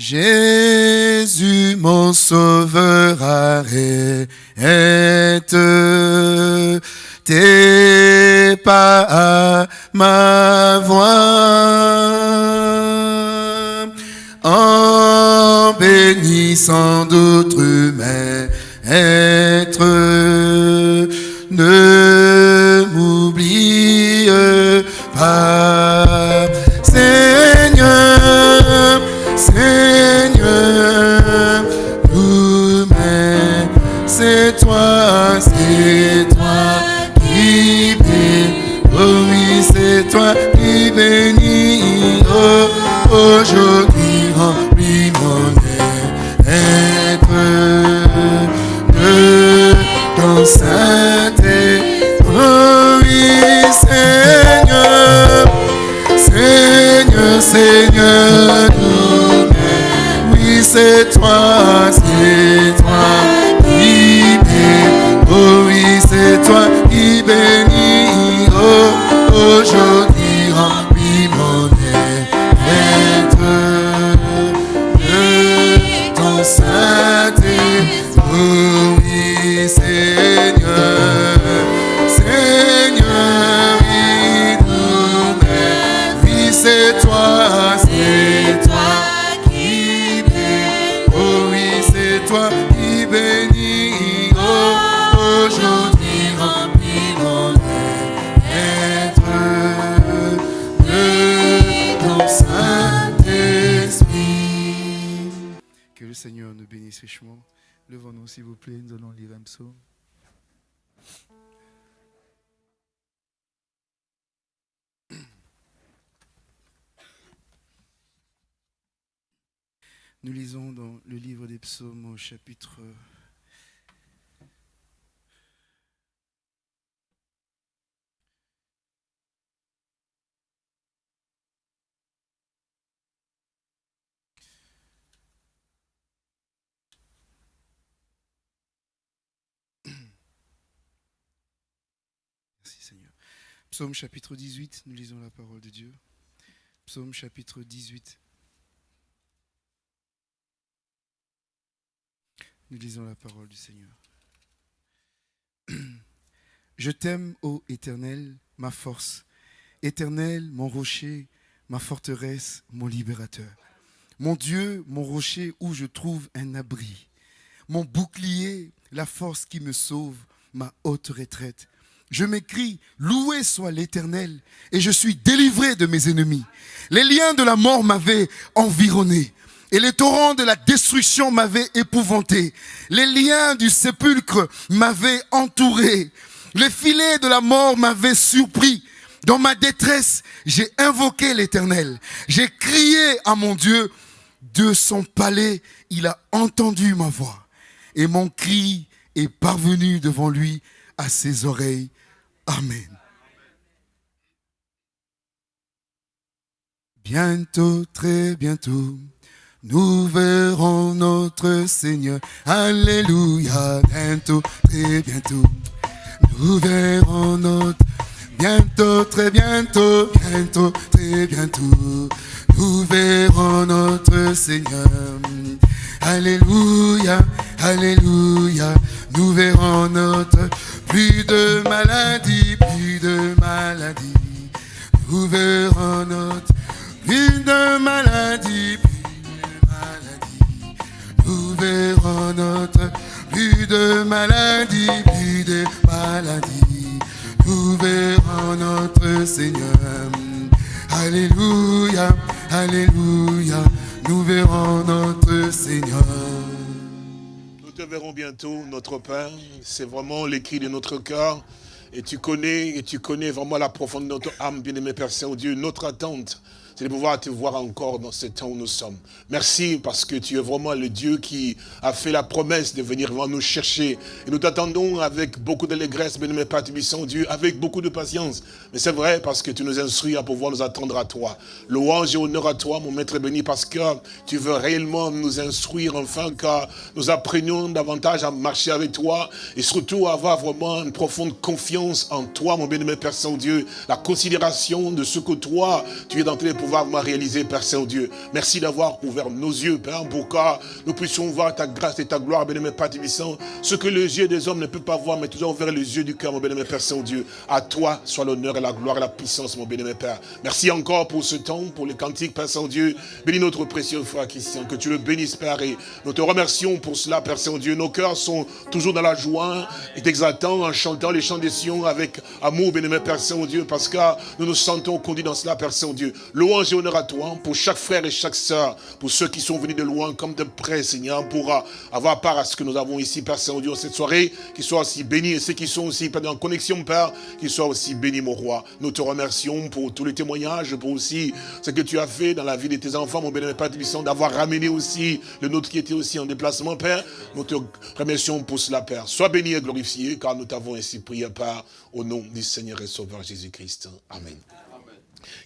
Jésus, mon sauveur, arrête tes pas à ma voix en bénissant d'autres maîtres. Ne c'est toi, c'est toi qui bénis. Oh oui, c'est toi qui bénis. Oh, aujourd'hui remplis mon être de ton Saint-Esprit. Que le Seigneur nous bénisse richement. Levons-nous, s'il vous plaît, nous allons lire un psaume. Nous lisons dans le livre des psaumes au chapitre Merci Seigneur. Psaume chapitre 18, nous lisons la parole de Dieu. Psaume chapitre 18. Nous lisons la parole du Seigneur. Je t'aime, ô Éternel, ma force. Éternel, mon rocher, ma forteresse, mon libérateur. Mon Dieu, mon rocher où je trouve un abri. Mon bouclier, la force qui me sauve, ma haute retraite. Je m'écris, loué soit l'Éternel, et je suis délivré de mes ennemis. Les liens de la mort m'avaient environné, et les torrents de la destruction m'avaient épouvanté. Les liens du sépulcre m'avaient entouré. Les filets de la mort m'avaient surpris. Dans ma détresse, j'ai invoqué l'Éternel. J'ai crié à mon Dieu. De son palais, il a entendu ma voix. Et mon cri est parvenu devant lui à ses oreilles. Amen. Bientôt, très bientôt, nous verrons notre Seigneur. Alléluia. Bientôt, très bientôt, nous verrons notre... Bientôt, très bientôt, bientôt, très bientôt, nous verrons notre Seigneur. Alléluia, Alléluia, nous verrons notre plus de maladie, plus de maladie. Nous verrons notre plus de maladie, verrons notre plus de maladie, plus de maladie. Nous verrons notre Seigneur. Alléluia, Alléluia, nous verrons notre Seigneur. Nous te verrons bientôt, notre Père. C'est vraiment l'écrit de notre cœur. Et tu connais, et tu connais vraiment la profondeur de notre âme, bien-aimé Père Saint-Dieu. Notre attente, c'est de pouvoir te voir encore dans ce temps où nous sommes. Merci parce que tu es vraiment le Dieu qui a fait la promesse de venir vraiment nous chercher. Et nous t'attendons avec beaucoup d'allégresse, bien-aimé Père Dieu, avec beaucoup de patience. Mais c'est vrai parce que tu nous instruis à pouvoir nous attendre à toi. Louange et honneur à toi, mon Maître béni, parce que tu veux réellement nous instruire, enfin, que nous apprenions davantage à marcher avec toi et surtout à avoir vraiment une profonde confiance en toi, mon bien-aimé Père Saint-Dieu, la considération de ce que toi, tu es dans tes pouvoirs me réaliser, Père Saint-Dieu. Merci d'avoir ouvert nos yeux, Père, pour que nous puissions voir ta grâce et ta gloire, bien-aimé Père Tibissant. Ce que les yeux des hommes ne peuvent pas voir, mais tu as ouvert les yeux du cœur, mon bien-aimé Père Saint-Dieu. À toi soit l'honneur et la gloire et la puissance, mon bien-aimé Père. Merci encore pour ce temps, pour les cantiques, Père Saint-Dieu. Bénis notre précieux frère Christian, que tu le bénisses, Père, et nous te remercions pour cela, Père Saint-Dieu. Nos cœurs sont toujours dans la joie et exaltant en chantant les chants des Sion avec amour, bien-aimé Père Saint-Dieu, parce que nous nous sentons conduits dans cela, Père Saint-Dieu. Louange et honneur à toi, pour chaque frère et chaque sœur, pour ceux qui sont venus de loin comme de près, Seigneur, pour avoir part à ce que nous avons ici, Père Saint-Dieu, cette soirée, qu'ils soient aussi bénis, et ceux qui sont aussi en connexion, Père, qu'ils soient aussi bénis, mon roi. Nous te remercions pour tous les témoignages, pour aussi ce que tu as fait dans la vie de tes enfants, mon bien-aimé Père d'avoir ramené aussi le nôtre qui était aussi en déplacement, Père. Nous te remercions pour cela, Père. Sois béni et glorifié, car nous t'avons ainsi prié, Père, au nom du Seigneur et Sauveur Jésus-Christ. Amen.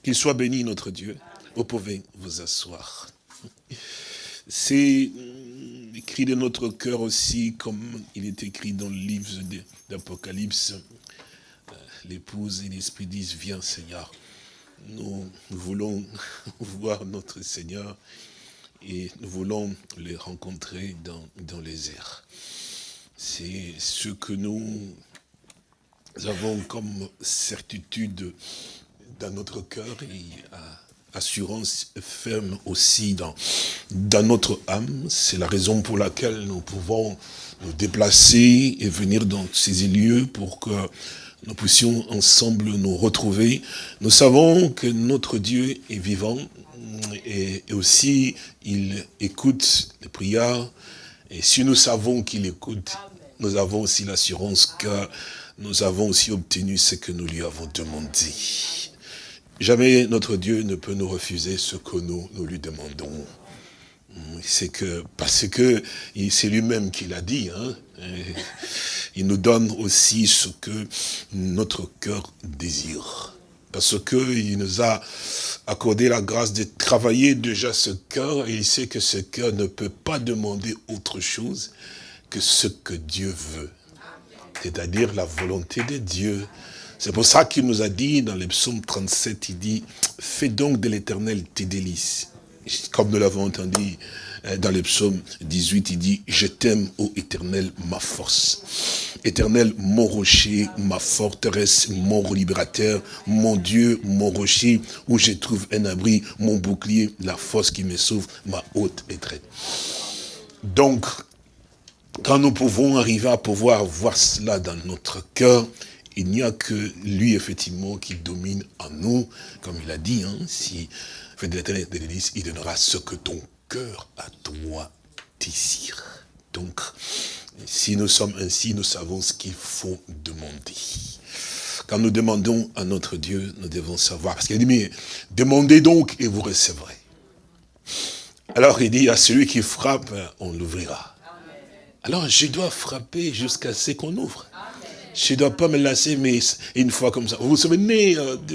Qu'il soit béni, notre Dieu. Vous pouvez vous asseoir. C'est écrit de notre cœur aussi, comme il est écrit dans le livre d'Apocalypse. Euh, l'épouse et l'esprit disent, viens Seigneur. Nous voulons voir notre Seigneur et nous voulons les rencontrer dans, dans les airs. C'est ce que nous avons comme certitude dans notre cœur et assurance ferme aussi dans, dans notre âme. C'est la raison pour laquelle nous pouvons nous déplacer et venir dans ces lieux pour que nous puissions ensemble nous retrouver. Nous savons que notre Dieu est vivant et, aussi il écoute les prières. Et si nous savons qu'il écoute, nous avons aussi l'assurance que nous avons aussi obtenu ce que nous lui avons demandé. Jamais notre Dieu ne peut nous refuser ce que nous, nous lui demandons. C'est que, parce que c'est lui-même qui l'a dit, hein, il nous donne aussi ce que notre cœur désire. Parce qu'il nous a accordé la grâce de travailler déjà ce cœur, et il sait que ce cœur ne peut pas demander autre chose que ce que Dieu veut. C'est-à-dire la volonté de Dieu. C'est pour ça qu'il nous a dit dans les psaumes 37, il dit, fais donc de l'éternel tes délices. Comme nous l'avons entendu euh, dans le psaume 18, il dit, je t'aime, ô éternel, ma force. Éternel, mon rocher, ma forteresse, mon libérateur, mon Dieu, mon rocher, où je trouve un abri, mon bouclier, la force qui me sauve, ma haute étreinte. Donc, quand nous pouvons arriver à pouvoir voir cela dans notre cœur, il n'y a que lui, effectivement, qui domine en nous, comme il a dit, hein, si fait de l'éternel de il donnera ce que ton cœur à toi désire. Donc, si nous sommes ainsi, nous savons ce qu'il faut demander. Quand nous demandons à notre Dieu, nous devons savoir. Parce qu'il dit, mais demandez donc et vous recevrez. Alors il dit, à celui qui frappe, on l'ouvrira. Alors je dois frapper jusqu'à ce qu'on ouvre. Je ne dois pas me lasser, mais une fois comme ça. Vous vous souvenez euh,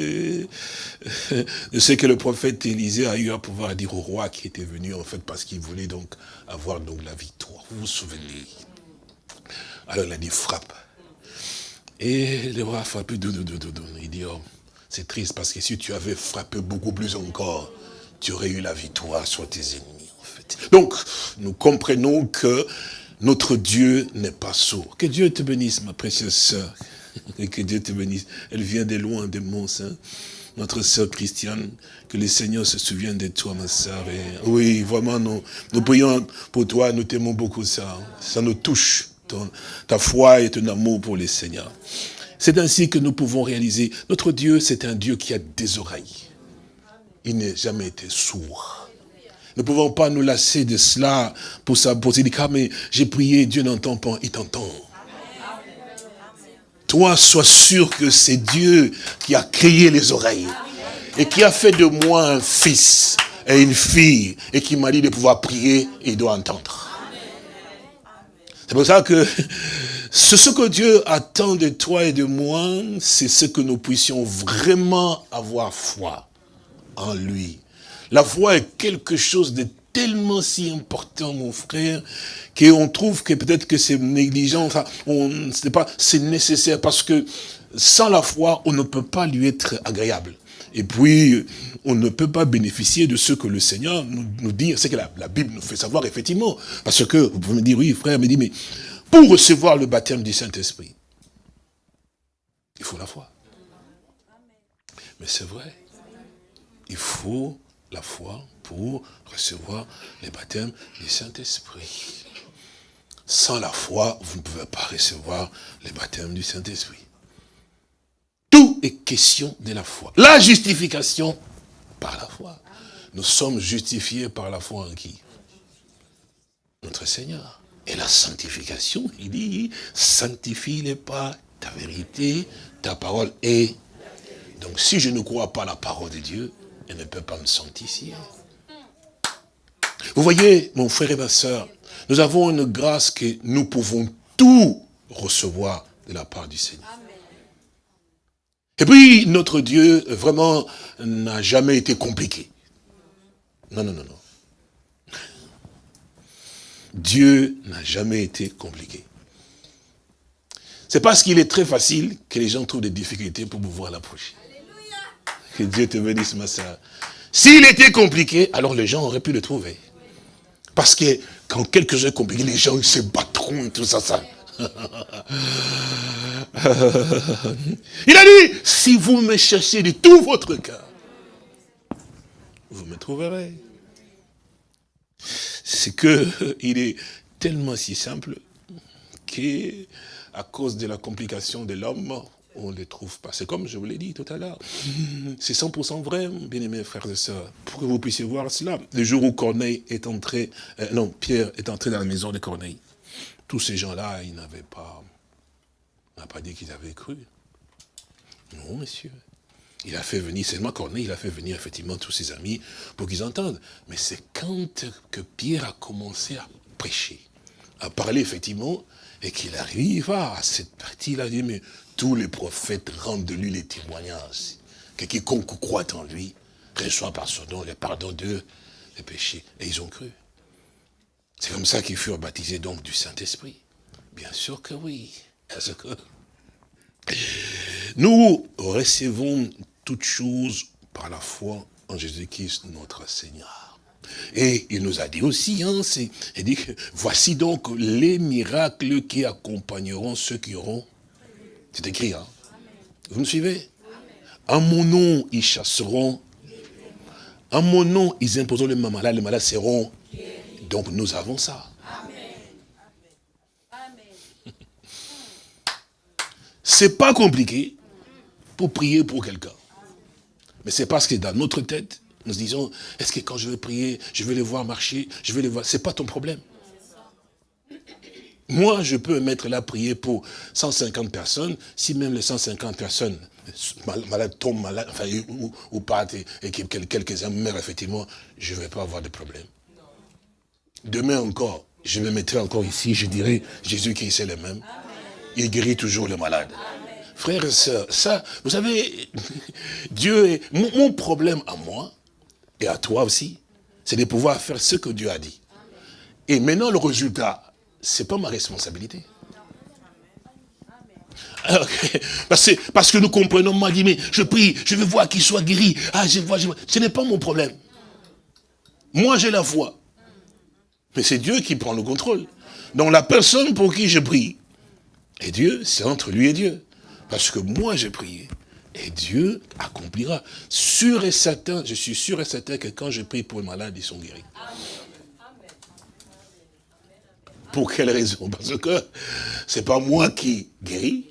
de, ce que le prophète Élisée a eu à pouvoir dire au roi qui était venu, en fait, parce qu'il voulait donc avoir donc la victoire. Vous vous souvenez? Alors il a dit frappe. Et le roi a frappé, il dit, oh, c'est triste parce que si tu avais frappé beaucoup plus encore, tu aurais eu la victoire sur tes ennemis, en fait. Donc, nous comprenons que notre Dieu n'est pas sourd. Que Dieu te bénisse, ma précieuse sœur. Que Dieu te bénisse. Elle vient de loin, de Mont Saint. Notre sœur Christiane, que le Seigneur se souvienne de toi, ma sœur. Oui, vraiment, nous, nous prions pour toi, nous t'aimons beaucoup ça. Ça nous touche, ta foi et ton amour pour le Seigneur. C'est ainsi que nous pouvons réaliser, notre Dieu, c'est un Dieu qui a des oreilles. Il n'a jamais été sourd. Nous ne pouvons pas nous lasser de cela pour se dire, ah, mais j'ai prié, Dieu n'entend pas, il t'entend. Toi, sois sûr que c'est Dieu qui a créé les oreilles et qui a fait de moi un fils et une fille et qui m'a dit de pouvoir prier et doit entendre. C'est pour ça que ce que Dieu attend de toi et de moi, c'est ce que nous puissions vraiment avoir foi en lui la foi est quelque chose de tellement si important, mon frère, qu'on trouve que peut-être que c'est négligent, enfin, pas, c'est nécessaire parce que sans la foi, on ne peut pas lui être agréable. Et puis, on ne peut pas bénéficier de ce que le Seigneur nous, dit. C'est que la, Bible nous fait savoir, effectivement. Parce que, vous pouvez me dire, oui, frère, mais pour recevoir le baptême du Saint-Esprit, il faut la foi. Mais c'est vrai. Il faut la foi pour recevoir le baptême du Saint-Esprit. Sans la foi, vous ne pouvez pas recevoir le baptême du Saint-Esprit. Tout est question de la foi. La justification par la foi. Nous sommes justifiés par la foi en qui? Notre Seigneur. Et la sanctification, il dit, sanctifie-les pas ta vérité, ta parole est. Donc si je ne crois pas la parole de Dieu, elle ne peut pas me sanctifier. Vous voyez, mon frère et ma soeur, nous avons une grâce que nous pouvons tout recevoir de la part du Seigneur. Et puis, notre Dieu, vraiment, n'a jamais été compliqué. Non, non, non, non. Dieu n'a jamais été compliqué. C'est parce qu'il est très facile que les gens trouvent des difficultés pour pouvoir l'approcher. Que Dieu te bénisse, ma soeur. S'il était compliqué, alors les gens auraient pu le trouver. Parce que quand quelque chose est compliqué, les gens se battront tout ça, ça. Il a dit, si vous me cherchez de tout votre cœur, vous me trouverez. C'est que il est tellement si simple qu'à cause de la complication de l'homme, on ne les trouve pas. C'est comme je vous l'ai dit tout à l'heure. C'est 100% vrai, bien-aimés frères et sœurs, pour que vous puissiez voir cela. Le jour où Corneille est entré, euh, non, Pierre est entré dans la maison de Corneille, tous ces gens-là, ils n'avaient pas, on n'a pas dit qu'ils avaient cru. Non, monsieur. Il a fait venir, seulement Corneille, il a fait venir effectivement tous ses amis pour qu'ils entendent. Mais c'est quand que Pierre a commencé à prêcher, à parler effectivement, et qu'il arrive à cette partie-là, il dit, mais tous les prophètes rendent de lui les témoignages. Que quiconque croit en lui reçoit par son nom le pardon de les péchés. Et ils ont cru. C'est comme ça qu'ils furent baptisés donc du Saint-Esprit. Bien sûr que oui. Parce que nous recevons toutes choses par la foi en Jésus-Christ notre Seigneur. Et il nous a dit aussi, hein, il dit, voici donc les miracles qui accompagneront ceux qui auront. C'est écrit, hein. Vous me suivez? En mon nom, ils chasseront. En mon nom, ils imposeront les malades, les malades seront donc nous avons ça. C'est pas compliqué pour prier pour quelqu'un. Mais c'est parce que dans notre tête, nous disons, est-ce que quand je vais prier, je vais les voir marcher, je vais les voir. C'est pas ton problème. Moi, je peux mettre là prier pour 150 personnes, si même les 150 personnes malades tombent malades, enfin, ou, ou, partent et, et quelques-uns meurent, effectivement, je ne vais pas avoir de problème. Demain encore, je me mettrai encore ici, je dirai, Jésus qui est le même. Il guérit toujours les malades. Frères et sœurs, ça, vous savez, Dieu est... Mon, problème à moi, et à toi aussi, c'est de pouvoir faire ce que Dieu a dit. Et maintenant, le résultat, c'est pas ma responsabilité. Parce, que, nous comprenons, mais je prie, je veux voir qu'il soit guéri. Ah, je vois, je. Ce n'est pas mon problème. Moi, j'ai la foi. Mais c'est Dieu qui prend le contrôle. Donc la personne pour qui je prie, et Dieu, c'est entre lui et Dieu. Parce que moi j'ai prié. Et Dieu accomplira. Sûr et certain, je suis sûr et certain que quand je prie pour les malades, ils sont guéris. Pour quelle raison? Parce que c'est pas moi qui guéris,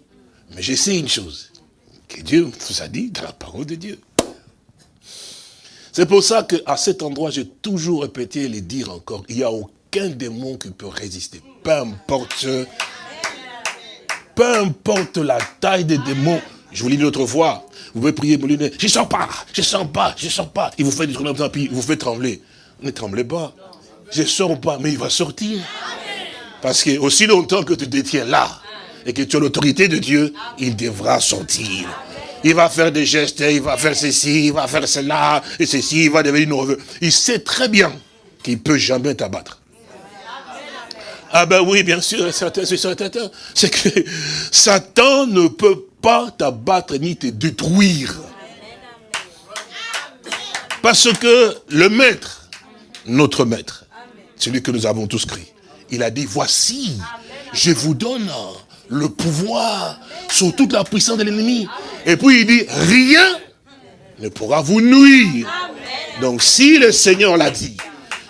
mais je sais une chose, que Dieu vous a dit dans la parole de Dieu. C'est pour ça qu'à cet endroit, j'ai toujours répété et les dire encore, il n'y a aucun démon qui peut résister. Peu importe, peu importe la taille des démons. Je vous l'ai dit l'autre fois, vous pouvez prier pour lui, je ne sens pas, je ne sens pas, je ne sens pas. Il vous fait des il vous fait trembler. Ne tremblez pas. Je ne sors pas, mais il va sortir. Parce que aussi longtemps que tu détiens là, et que tu as l'autorité de Dieu, il devra sortir il va faire des gestes, il va faire ceci, il va faire cela, et ceci, il va devenir nerveux. Il sait très bien qu'il ne peut jamais t'abattre. Ah ben oui, bien sûr, c'est que Satan ne peut pas t'abattre ni te détruire. Parce que le maître, notre maître, celui que nous avons tous crié, il a dit, voici, je vous donne le pouvoir sur toute la puissance de l'ennemi. Et puis il dit, rien ne pourra vous nuire. Donc si le Seigneur l'a dit,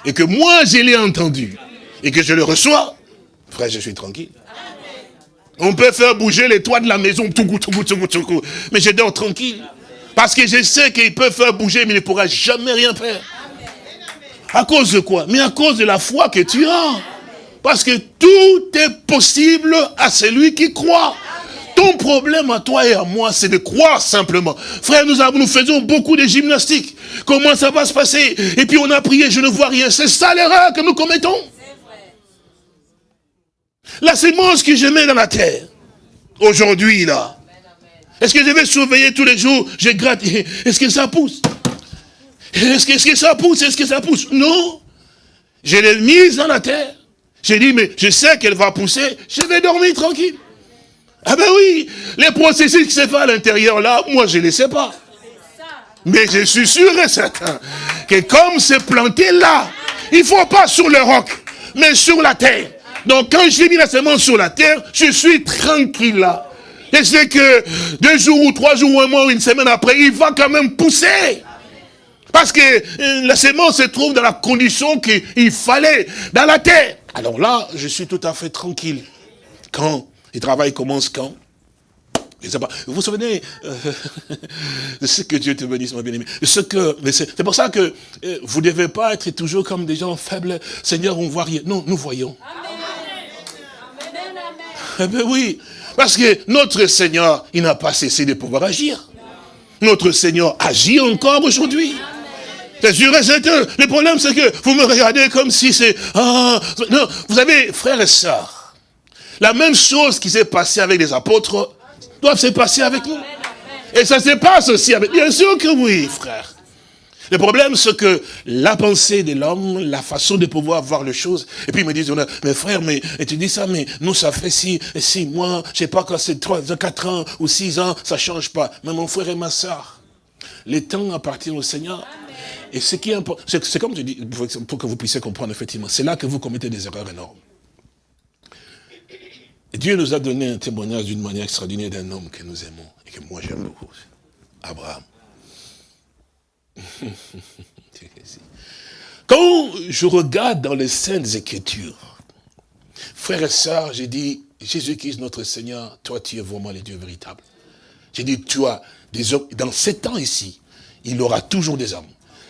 et que moi je l'ai entendu, et que je le reçois, frère, je suis tranquille. On peut faire bouger les toits de la maison, tout tout tout mais je dors tranquille. Parce que je sais qu'il peut faire bouger, mais il ne pourra jamais rien faire. À cause de quoi? Mais à cause de la foi que tu as. Parce que tout est possible à celui qui croit. Ton problème à toi et à moi, c'est de croire simplement. Frère, nous, faisons beaucoup de gymnastique. Comment ça va se passer? Et puis on a prié, je ne vois rien. C'est ça l'erreur que nous commettons. La sémence que je mets dans la terre, aujourd'hui là, est-ce que je vais surveiller tous les jours? Je gratte. Est-ce que ça pousse? Est-ce que, ça pousse? Est-ce que ça pousse? Non. Je l'ai mise dans la terre. J'ai dit, mais je sais qu'elle va pousser. Je vais dormir tranquille. Ah ben oui, les processus qui se font à l'intérieur là, moi je ne les sais pas. Mais je suis sûr et certain que comme c'est planté là, il ne faut pas sur le roc, mais sur la terre. Donc quand j'ai mis la semence sur la terre, je suis tranquille là. Et c'est que deux jours ou trois jours ou un mois ou une semaine après, il va quand même pousser. Parce que euh, la semence se trouve dans la condition qu'il fallait, dans la terre. Alors là, je suis tout à fait tranquille. Quand le travail commence quand. Vous vous souvenez euh, de ce que Dieu te bénisse, mon bien-aimé. Ce que, c'est pour ça que euh, vous ne devez pas être toujours comme des gens faibles. Seigneur, on ne voit rien. Non, nous voyons. Amen. Eh bien oui, parce que notre Seigneur, il n'a pas cessé de pouvoir agir. Notre Seigneur agit encore aujourd'hui. C'est sûr et certain. Le problème, c'est que vous me regardez comme si c'est... Ah, non, vous avez, frères et sœurs, la même chose qui s'est passée avec les apôtres doit se passer avec nous. Et ça se passe aussi avec... Bien sûr que oui, frère. Le problème, c'est que la pensée de l'homme, la façon de pouvoir voir les choses, et puis ils me disent, mais frère, mais et tu dis ça, mais nous, ça fait six, six mois, je sais pas quand c'est trois, quatre ans ou six ans, ça change pas. Mais mon frère et ma soeur, les temps appartiennent au Seigneur. Et ce qui est important, c'est comme je dis, pour que vous puissiez comprendre effectivement, c'est là que vous commettez des erreurs énormes. Dieu nous a donné un témoignage d'une manière extraordinaire d'un homme que nous aimons et que moi j'aime beaucoup. Abraham. Quand je regarde dans les Saintes Écritures, frères et sœurs, j'ai dit, Jésus-Christ notre Seigneur, toi tu es vraiment le Dieu véritable. J'ai dit, as des hommes, dans ces temps ici, il aura toujours des hommes.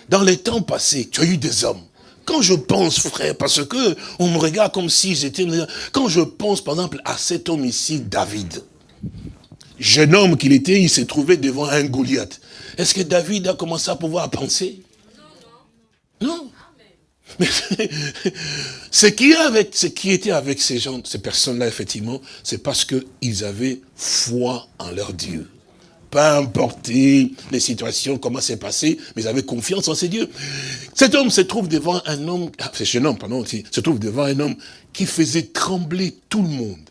Dans les temps passés, tu as eu des hommes. Quand je pense, frère, parce que on me regarde comme si j'étais... Quand je pense, par exemple, à cet homme ici, David, jeune homme qu'il était, il s'est trouvé devant un Goliath. Est-ce que David a commencé à pouvoir penser? Non. Mais ce qui, avec, ce qui était avec ces gens, ces personnes-là, effectivement, c'est parce qu'ils avaient foi en leur Dieu. Pas importé les situations, comment c'est passé, mais ils avaient confiance en ces dieux. Cet homme se trouve devant un homme, ah, ce jeune homme, pardon, se trouve devant un homme qui faisait trembler tout le monde.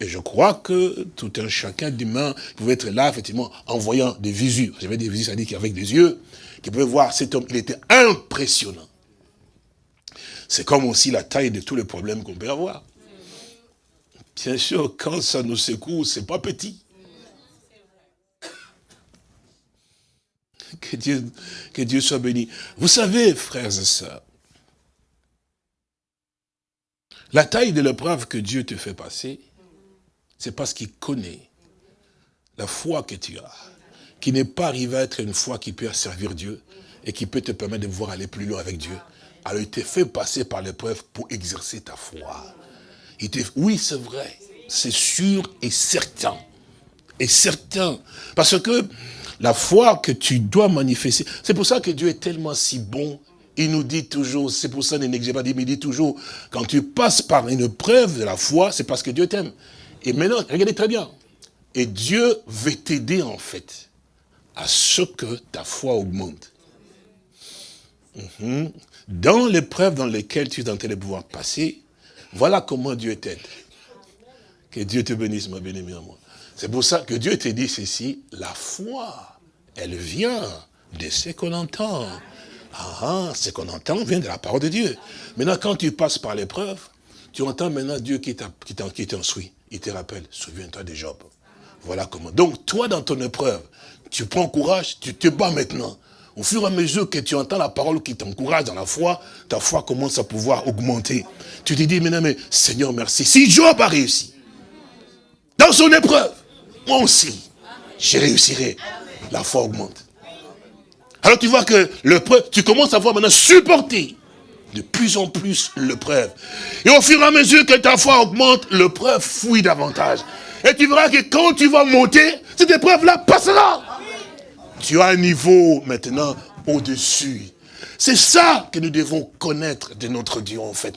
Et je crois que tout un chacun d'humain pouvait être là, effectivement, en voyant des visus. J'avais des visus, c'est-à-dire qu'avec des yeux, qui pouvait voir cet homme. Il était impressionnant. C'est comme aussi la taille de tous les problèmes qu'on peut avoir. Bien sûr, quand ça nous secoue, c'est pas petit. Que Dieu, soit béni. Vous savez, frères et sœurs, la taille de l'épreuve que Dieu te fait passer, c'est parce qu'il connaît la foi que tu as, qui n'est pas arrivé à être une foi qui peut servir Dieu et qui peut te permettre de voir aller plus loin avec Dieu. Alors il t'a fait passer par l'épreuve pour exercer ta foi. Il oui, c'est vrai, c'est sûr et certain. Et certain. Parce que la foi que tu dois manifester, c'est pour ça que Dieu est tellement si bon. Il nous dit toujours, c'est pour ça, que pas dit, mais il dit toujours, quand tu passes par une preuve de la foi, c'est parce que Dieu t'aime. Et maintenant, regardez très bien. Et Dieu veut t'aider en fait à ce que ta foi augmente. Mhm. Dans l'épreuve dans lesquelles tu es en train de pouvoir passer, voilà comment Dieu t'aide. Que Dieu te bénisse, ma bien-aimée moi. C'est pour ça que Dieu te dit ceci, la foi, elle vient de ce qu'on entend. Ah, ah, ce qu'on entend vient de la parole de Dieu. Maintenant, quand tu passes par l'épreuve, tu entends maintenant Dieu qui t'instruit. Il te rappelle, souviens-toi de Job. Voilà comment. Donc, toi, dans ton épreuve, tu prends courage, tu te bats maintenant. Au fur et à mesure que tu entends la parole qui t'encourage dans la foi, ta foi commence à pouvoir augmenter. Tu te dis maintenant, mais Seigneur, merci. Si Job a réussi, dans son épreuve, moi aussi, je réussirai. La foi augmente. Alors tu vois que l'épreuve, tu commences à voir maintenant supporter de plus en plus l'épreuve. Et au fur et à mesure que ta foi augmente, l'épreuve fouille davantage. Et tu verras que quand tu vas monter, cette épreuve-là passera. Tu as un niveau maintenant au-dessus. C'est ça que nous devons connaître de notre Dieu en fait.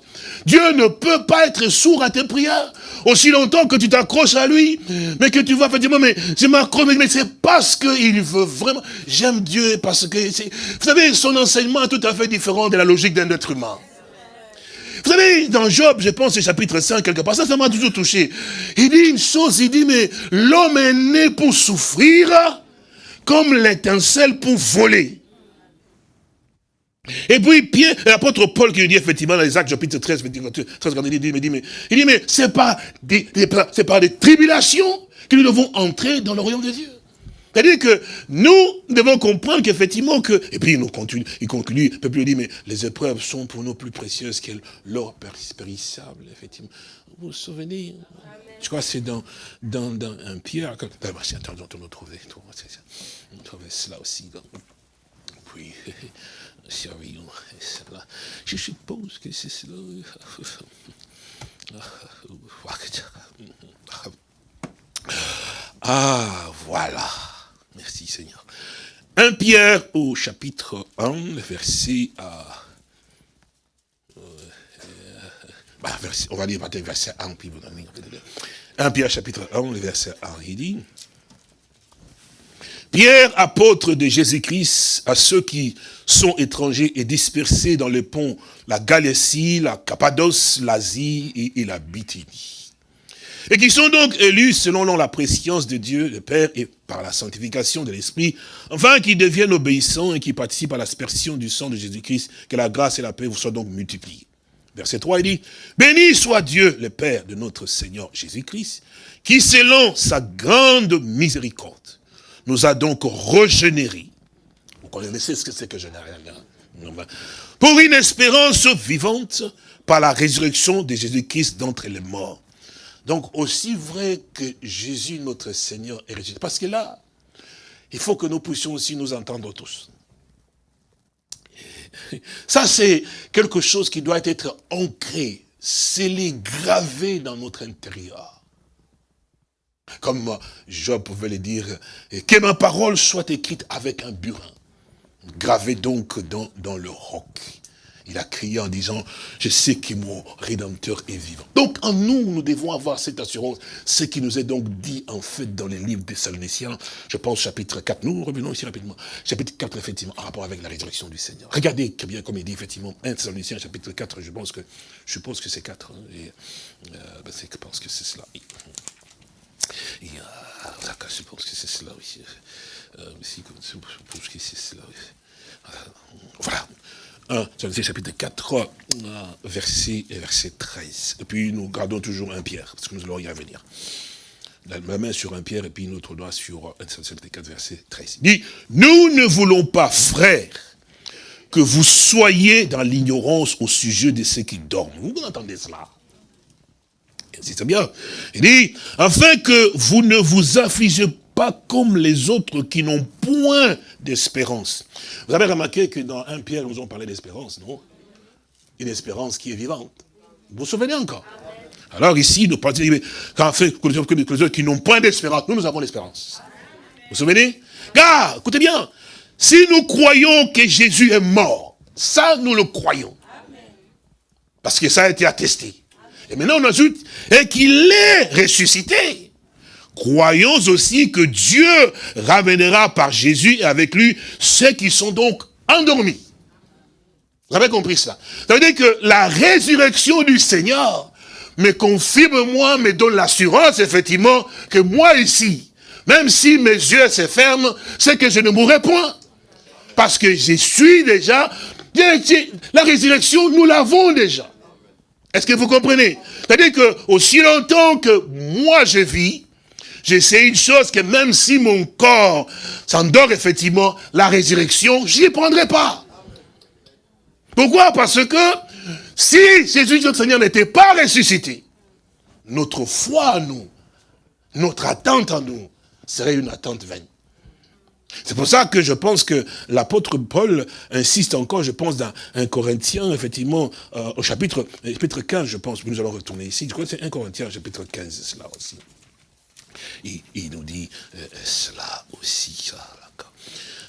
Dieu ne peut pas être sourd à tes prières aussi longtemps que tu t'accroches à lui, mais que tu vas effectivement, mais je m'accroche, mais c'est parce qu'il veut vraiment. J'aime Dieu parce que, vous savez, son enseignement est tout à fait différent de la logique d'un être humain. Vous savez, dans Job, je pense, chapitre 5, quelque part, ça, ça m'a toujours touché. Il dit une chose, il dit, mais l'homme est né pour souffrir, comme l'étincelle pour voler. Et puis Pierre, l'apôtre Paul qui nous dit effectivement dans les actes chapitre 13, 13 il dit, il dit, mais, il dit, mais c'est pas des, c'est pas des tribulations que nous devons entrer dans le royaume de Dieu. C'est-à-dire que nous devons comprendre qu'effectivement que, et puis il, nous continue, il conclut, il peut plus dire, mais les épreuves sont pour nous plus précieuses que l'or périssable, effectivement. Vous vous souvenez? Je crois que c'est dans, dans, dans un Pierre, d'abord, c'est attends, on nous trouver, on trouvait cela aussi. Puis, je suppose que c'est cela. Ah, voilà. Merci Seigneur. Un Pierre au chapitre 1, verset à... Euh, bah, on va dire verset 1, puis vous 1 Pierre chapitre 1, le verset 1, il dit... Pierre, apôtre de Jésus-Christ, à ceux qui sont étrangers et dispersés dans les ponts, la Galatie, la Cappadoce, l'Asie et, la Bithynie. Et qui sont donc élus selon la préscience de Dieu, le Père, et par la sanctification de l'Esprit, enfin qui deviennent obéissants et qui participent à l'aspersion du sang de Jésus-Christ, que la grâce et la paix vous soient donc multipliées. Verset 3, il dit, « Béni soit Dieu, le Père de notre Seigneur Jésus-Christ, qui selon sa grande miséricorde, nous a donc régénérés. Vous connaissez ce que c'est que générer Pour une espérance vivante par la résurrection de Jésus-Christ d'entre les morts. Donc, aussi vrai que Jésus, notre Seigneur, est ressuscité. Parce que là, il faut que nous puissions aussi nous entendre tous. Ça, c'est quelque chose qui doit être ancré, scellé, gravé dans notre intérieur. Comme Job pouvait le dire, que ma parole soit écrite avec un burin, gravé donc dans, dans le roc. Il a crié en disant, je sais que mon Rédempteur est vivant. Donc en nous, nous devons avoir cette assurance, ce qui nous est donc dit en fait dans les livres des Saloniciens, je pense chapitre 4, nous revenons ici rapidement, chapitre 4 effectivement, en rapport avec la résurrection du Seigneur. Regardez très bien comme il dit effectivement, 1 Thessaloniciens chapitre 4, je pense que, je que c'est 4, hein, euh, ben, que c'est cela Euh, je pense que c'est cela aussi. Euh, voilà. 1 chapitre 4, euh, verset, verset 13. Et puis nous gardons toujours un Pierre, parce que nous allons y revenir. Ma main sur un Pierre et puis notre doigt sur 1 chapitre 4, verset 13. Il dit, nous ne voulons pas, frères, que vous soyez dans l'ignorance au sujet de ceux qui dorment. Vous entendez cela? C'est bien. Il dit, afin que vous ne vous affligez pas comme les autres qui n'ont point d'espérance. Vous avez remarqué que dans un Pierre, nous avons parlé d'espérance, non? Une espérance qui est vivante. Vous vous souvenez encore? Alors ici, nous parlons, qu'en fait, que les autres qui n'ont point d'espérance, nous, nous avons l'espérance. Vous vous souvenez? Car, écoutez bien, si nous croyons que Jésus est mort, ça, nous le croyons. Parce que ça a été attesté. Et maintenant, on ajoute, et qu'il est ressuscité. Croyons aussi que Dieu ramènera par Jésus et avec lui ceux qui sont donc endormis. Vous avez compris cela Ça veut dire que la résurrection du Seigneur me confirme moi, me donne l'assurance effectivement que moi ici, même si mes yeux se ferment, c'est que je ne mourrai point. Parce que je suis déjà, la résurrection, nous l'avons déjà. Est-ce que vous comprenez? C'est-à-dire que aussi longtemps que moi je vis, je sais une chose, que même si mon corps s'endort effectivement, la résurrection, je n'y prendrai pas. Pourquoi? Parce que si Jésus notre Seigneur n'était pas ressuscité, notre foi à nous, notre attente en nous, serait une attente vaine. C'est pour ça que je pense que l'apôtre Paul insiste encore, je pense, dans un Corinthien, effectivement, euh, au chapitre, chapitre 15, je pense, nous allons retourner ici, je crois que c'est un Corinthien, chapitre 15, cela aussi. Il, nous dit euh, cela aussi, ça,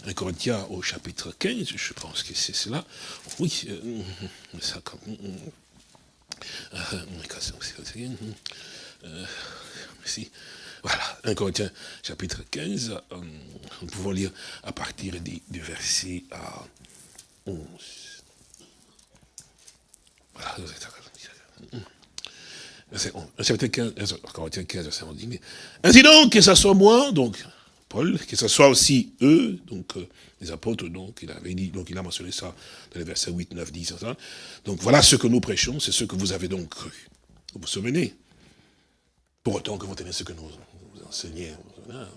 un Corinthien au chapitre 15, je pense que c'est cela. Oui, euh, ça comme... merci. Voilà, 1 Corinthiens chapitre 15, euh, nous pouvons lire à partir du, verset 11. Voilà, verset 11. Chapitre 15, Corinthiens 15, verset 11. Ainsi donc, que ce soit moi, donc Paul, que ce soit aussi eux, donc euh, les apôtres, donc il avait dit, donc il a mentionné ça dans les versets 8, 9, 10, Donc voilà ce que nous prêchons, c'est ce que vous avez donc cru. Vous vous souvenez? Pour autant que vous tenez ce que nous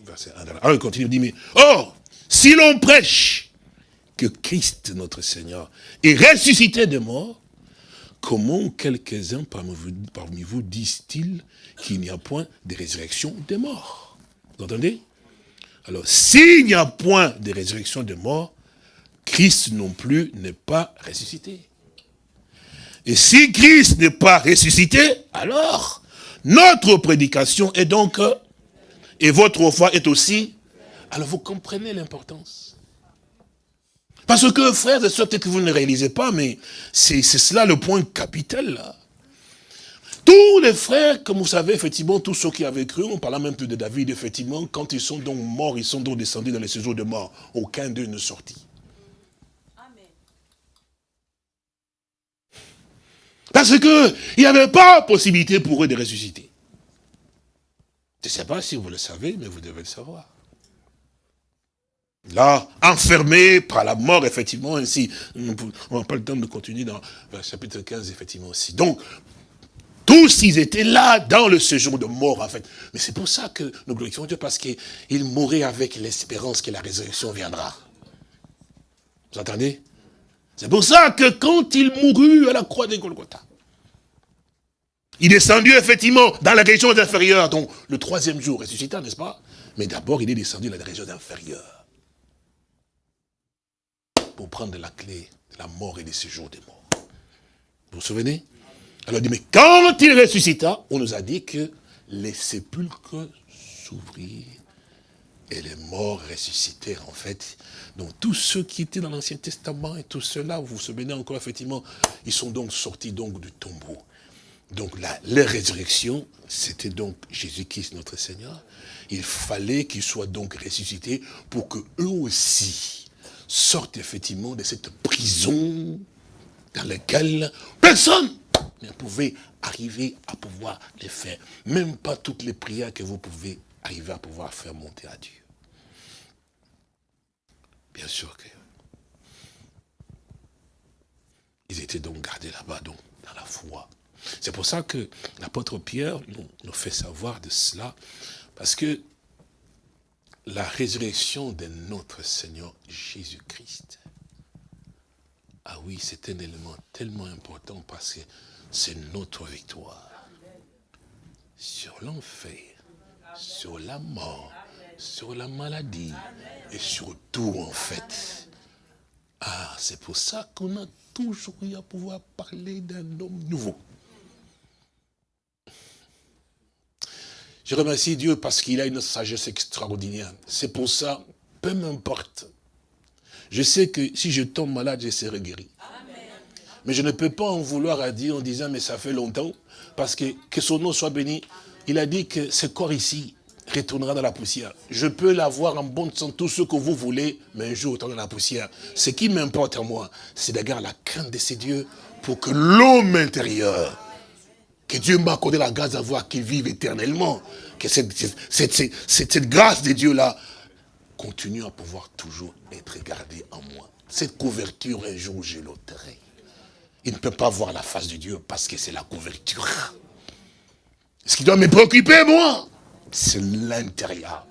verset 1. Alors il continue, il dit, mais, or, si l'on prêche que Christ, notre Seigneur, est ressuscité de mort, comment quelques-uns parmi vous, parmi vous disent-ils qu'il n'y a point de résurrection des morts Vous entendez? Alors, s'il n'y a point de résurrection des morts, Christ non plus n'est pas ressuscité. Et si Christ n'est pas ressuscité, alors notre prédication est donc et votre foi est aussi... Alors vous comprenez l'importance. Parce que, frères et sœurs, peut-être que vous ne réalisez pas, mais c'est cela le point capital, là. Tous les frères, comme vous savez, effectivement, tous ceux qui avaient cru, on parle même de David, effectivement, quand ils sont donc morts, ils sont donc descendus dans les séjours de mort. Aucun d'eux ne sortit. Parce que il n'y avait pas possibilité pour eux de ressusciter. Je ne sais pas si vous le savez, mais vous devez le savoir. Là, enfermé par la mort, effectivement, ainsi, on n'a pas le temps de continuer dans le chapitre 15, effectivement, aussi. Donc, tous, ils étaient là, dans le séjour de mort, en fait. Mais c'est pour ça que nous glorifions Dieu, parce qu'ils mouraient avec l'espérance que la résurrection viendra. Vous entendez? C'est pour ça que quand il mourut à la croix de Golgotha, il est descendu effectivement dans la région inférieure, donc le troisième jour ressuscita, n'est-ce pas? Mais d'abord, il est descendu dans la région inférieure. Pour prendre la clé de la mort et des séjours des morts. Vous vous souvenez? Alors il dit, mais quand il ressuscita, on nous a dit que les sépulcres s'ouvrirent et les morts ressuscitèrent en fait. Donc tous ceux qui étaient dans l'Ancien Testament et tous ceux-là, vous vous souvenez encore effectivement, ils sont donc sortis donc du tombeau. Donc la, résurrection, c'était donc Jésus-Christ notre Seigneur. Il fallait qu'il soit donc ressuscité pour que eux aussi sortent effectivement de cette prison dans laquelle personne ne pouvait arriver à pouvoir les faire. Même pas toutes les prières que vous pouvez arriver à pouvoir faire monter à Dieu. Bien sûr que ils étaient donc gardés là-bas, donc, dans la foi. C'est pour ça que l'apôtre Pierre nous, fait savoir de cela, parce que la résurrection de notre Seigneur Jésus-Christ, ah oui, c'est un élément tellement important parce que c'est notre victoire sur l'enfer, sur la mort, sur la maladie et sur tout en fait. Ah, c'est pour ça qu'on a toujours eu à pouvoir parler d'un homme nouveau. Je remercie Dieu parce qu'il a une sagesse extraordinaire. C'est pour ça, peu m'importe. Je sais que si je tombe malade, je serai guéri. Mais je ne peux pas en vouloir à Dieu en disant, mais ça fait longtemps, parce que, que son nom soit béni. Il a dit que ce corps ici retournera dans la poussière. Je peux l'avoir en bonne santé, tout ce que vous voulez, mais un jour, dans la poussière. Ce qui m'importe à moi, c'est d'avoir la crainte de ces dieux pour que l'homme intérieur que Dieu m'a accordé la grâce d'avoir qu'il vive éternellement. Que cette, grâce de Dieu-là continue à pouvoir toujours être gardé en moi. Cette couverture, un jour, je l'ôterai. Il ne peut pas voir la face de Dieu parce que c'est la couverture. Ce qui doit me préoccuper, moi, c'est l'intérieur.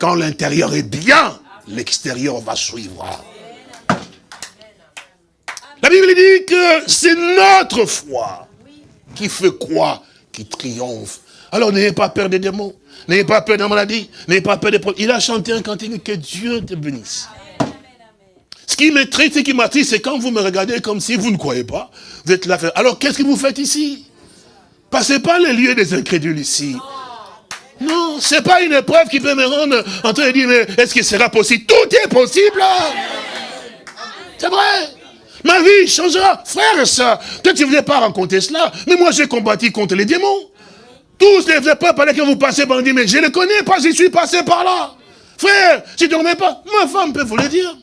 Quand l'intérieur est bien, l'extérieur va suivre. La Bible dit que c'est notre foi qui fait quoi Qui triomphe. Alors n'ayez pas peur des démons, n'ayez pas peur de la maladie, n'ayez pas peur des problèmes. Il a chanté un cantique, que Dieu te bénisse. Ce qui me triste et qui m'attriste, c'est quand vous me regardez comme si vous ne croyez pas. Vous êtes là. Alors qu'est-ce que vous faites ici? Passez pas les lieux des incrédules ici. Non, c'est pas une épreuve qui peut me rendre en train de dire, mais est-ce que sera possible Tout est possible? C'est vrai. Ma vie changera. Frère et soeur, ne voulais pas rencontrer cela, mais moi j'ai combattu contre les démons. Tous les épreuves par lesquelles vous passez, on dit, mais je ne connais pas, je suis passé par là. Frère, tu ne remets pas, ma femme peut vous le dire.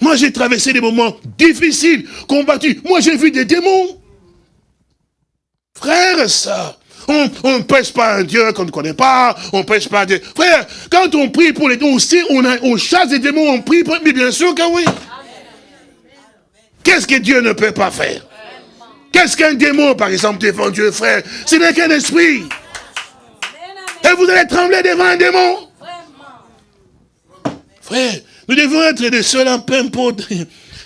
Moi, j'ai traversé des moments difficiles, combattus. Moi, j'ai vu des démons. Frère, ça. On ne pêche pas un Dieu qu'on ne connaît pas. On ne pêche pas un Dieu. Frère, quand on prie pour les démons, on, on chasse des démons, on prie pour... Mais bien sûr que oui. Qu'est-ce que Dieu ne peut pas faire? Qu'est-ce qu'un démon, par exemple, devant Dieu, frère Ce n'est qu'un esprit? Et vous allez trembler devant un démon? Frère, nous devons être des seuls en peu importe.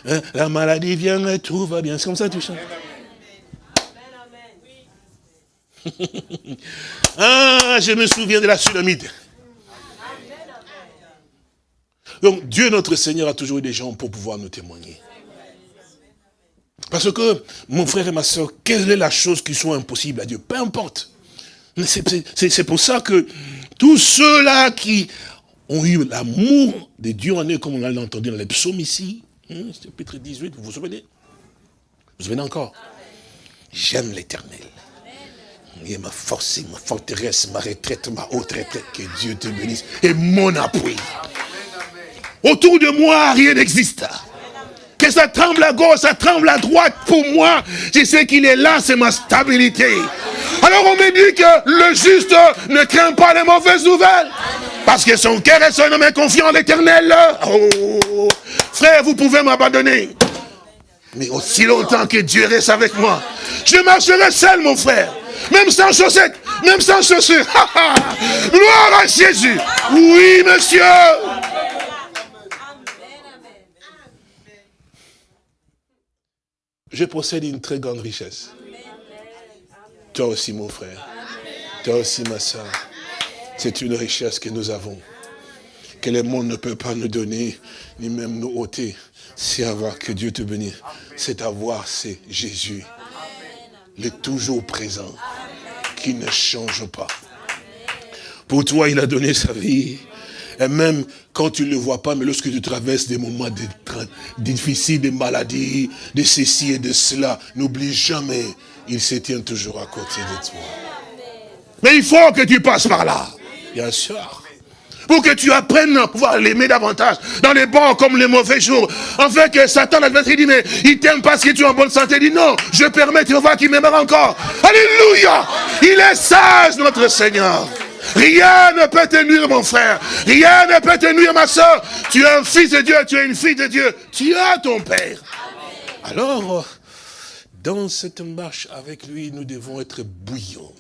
Hein, la maladie vient et tout va bien. C'est comme ça tu chantes. ah, je me souviens de la Sulamite. Donc, Dieu notre Seigneur a toujours eu des gens pour pouvoir nous témoigner. Parce que, mon frère et ma soeur, quelle est la chose qui soit impossible à Dieu? Peu importe. C'est pour ça que tous ceux-là qui ont eu l'amour de Dieu en eux, comme on l'a entendu dans les psaumes ici, hein, chapitre 18, vous vous souvenez? Vous vous souvenez encore? J'aime l'éternel. Il est ma force, ma forteresse, ma retraite, ma haute retraite. Que Dieu te bénisse. Et mon appui. Autour de moi, rien n'existe. Que ça tremble à gauche, ça tremble à droite. Pour moi, je sais qu'il est là, c'est ma stabilité. Alors on me dit que le juste ne craint pas les mauvaises nouvelles. Parce que son cœur est son homme confiant en l'éternel. Oh, frère, vous pouvez m'abandonner. Mais aussi longtemps que Dieu reste avec moi, je marcherai seul, mon frère. Même sans chaussettes, même sans chaussures. Gloire à Jésus. Oui, monsieur. Je possède une très grande richesse. Toi aussi, mon frère. Toi aussi, ma soeur. C'est une richesse que nous avons, que le monde ne peut pas nous donner, ni même nous ôter. C'est avoir que Dieu te bénisse. C'est avoir, c'est Jésus, le toujours présent, qui ne change pas. Pour toi, il a donné sa vie. Et même quand tu ne le vois pas, mais lorsque tu traverses des moments difficiles, des maladies, de ceci et de cela, n'oublie jamais, il se tient toujours à côté de toi. Mais il faut que tu passes par là. Bien sûr. Pour que tu apprennes à pouvoir l'aimer davantage. Dans les bons comme les mauvais jours. En fait que Satan, l'adversaire, dit, mais il t'aime parce que tu es en bonne santé. Il dit, non, je permets, tu vas voir qu'il m'aimera encore. Alléluia. Il est sage, notre Seigneur. Rien ne peut te nuire, mon frère. Rien ne peut te nuire, ma soeur. Tu es un fils de Dieu, tu es une fille de Dieu. Tu as ton Père. Alors, dans cette marche avec lui, nous devons être bouillants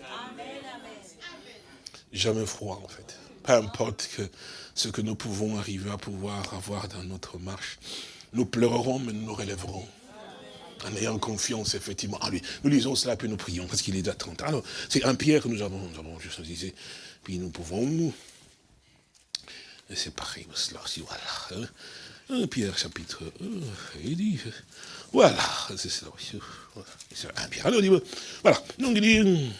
jamais froid en fait. Peu importe que ce que nous pouvons arriver à pouvoir avoir dans notre marche. Nous pleurerons, mais nous nous relèverons. En ayant confiance, effectivement, en lui. Nous lisons cela, puis nous prions, parce qu'il est d'attente. Alors, c'est un Pierre que nous avons, nous avons disais, puis nous pouvons nous. Cela aussi, voilà. Hein. Pierre, chapitre 1, il dit, voilà, c'est c'est un Pierre. Alors, dit, voilà, donc il dit,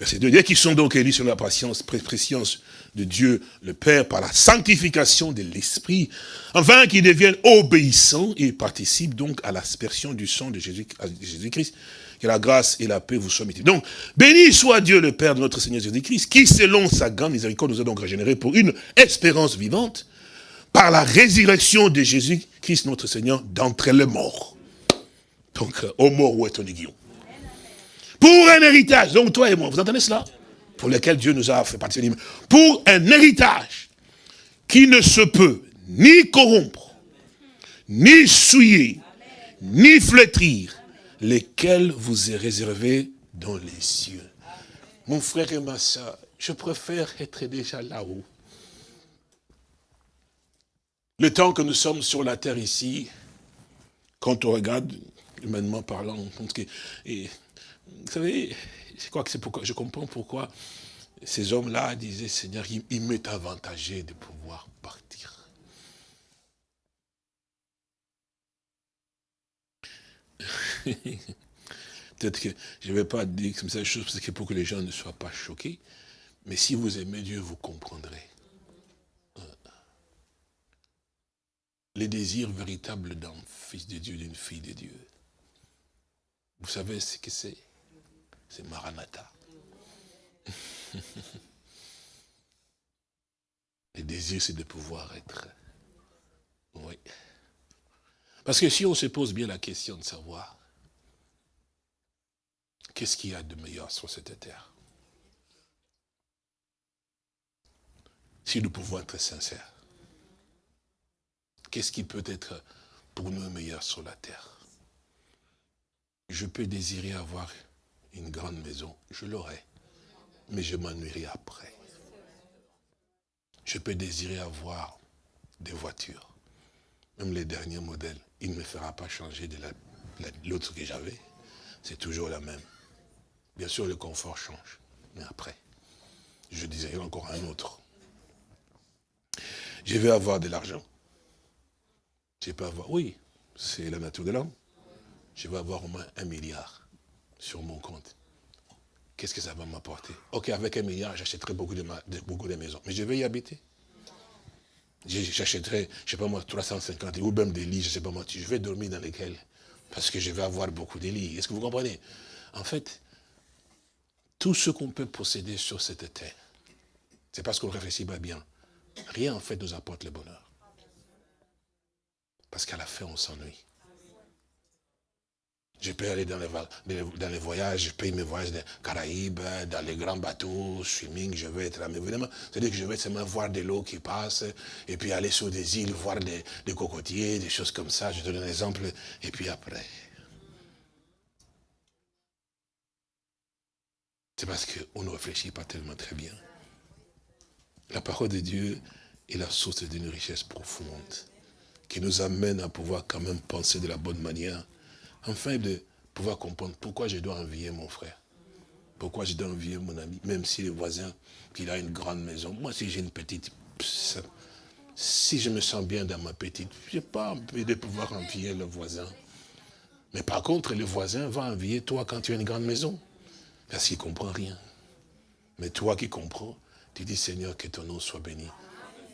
Verset 2, qui sont donc élus sur la patience, préscience de Dieu le Père par la sanctification de l'Esprit, afin qu'ils deviennent obéissants et participent donc à l'aspersion du sang de Jésus-Christ. Que la grâce et la paix vous soient mises. Donc, béni soit Dieu le Père de notre Seigneur Jésus-Christ, qui selon sa grande miséricorde nous a donc régénérés pour une espérance vivante, par la résurrection de Jésus-Christ notre Seigneur d'entre les morts. Donc, au mort où est ton aiguillon pour un héritage. Donc toi et moi, vous entendez cela? Pour lesquels Dieu nous a fait partir. Pour un héritage qui ne se peut ni corrompre, ni souiller, ni flétrir, lesquels vous est réservé dans les cieux. Mon frère et ma soeur, je préfère être déjà là-haut. Le temps que nous sommes sur la terre ici, quand on regarde, humainement parlant, on pense que... Vous savez, je crois que c'est pourquoi, je comprends pourquoi ces hommes-là disaient, Seigneur, il m'est avantagé de pouvoir partir. Peut-être que je ne vais pas dire comme ça des choses parce que pour que les gens ne soient pas choqués, mais si vous aimez Dieu, vous comprendrez. Les désirs véritables d'un fils de Dieu, d'une fille de Dieu. Vous savez ce que c'est? C'est Maranatha. Les désirs, c'est de pouvoir être. Oui. Parce que si on se pose bien la question de savoir, qu'est-ce qu'il y a de meilleur sur cette terre? Si nous pouvons être sincères, qu'est-ce qui peut être pour nous meilleur sur la terre? Je peux désirer avoir une grande maison, je l'aurai, mais je m'ennuierai après. Je peux désirer avoir des voitures, même les derniers modèles. Il ne me fera pas changer de l'autre que j'avais. C'est toujours la même. Bien sûr, le confort change, mais après, je désirerai encore un autre. Je vais avoir de l'argent. Je peux avoir, oui, c'est la nature de l'homme. Je vais avoir au moins un milliard sur mon compte. Qu'est-ce que ça va m'apporter? Ok, avec un milliard, j'achèterai beaucoup de, beaucoup de maisons. Mais je vais y habiter. J'achèterai, je ne sais pas moi, 350 ou même des lits, je ne sais pas moi. Je vais dormir dans lesquels Parce que je vais avoir beaucoup de lits. Est-ce que vous comprenez? En fait, tout ce qu'on peut posséder sur cette terre, c'est parce qu'on réfléchit pas bien. Rien en fait nous apporte le bonheur. Parce qu'à la fin, on s'ennuie. Je peux aller dans les, dans les voyages, je paye mes voyages des Caraïbes, dans les grands bateaux, swimming, je vais être là. Mais évidemment, c'est-à-dire que je vais seulement voir de l'eau qui passe, et puis aller sur des îles, voir des, des cocotiers, des choses comme ça. Je donne un exemple, et puis après. C'est parce qu'on ne réfléchit pas tellement très bien. La parole de Dieu est la source d'une richesse profonde qui nous amène à pouvoir quand même penser de la bonne manière, afin de pouvoir comprendre pourquoi je dois envier mon frère, pourquoi je dois envier mon ami, même si le voisin, qu'il a une grande maison. Moi, si j'ai une petite, si je me sens bien dans ma petite, je n'ai pas envie de pouvoir envier le voisin. Mais par contre, le voisin va envier toi quand tu as une grande maison, parce qu'il ne comprend rien. Mais toi qui comprends, tu dis, Seigneur, que ton nom soit béni.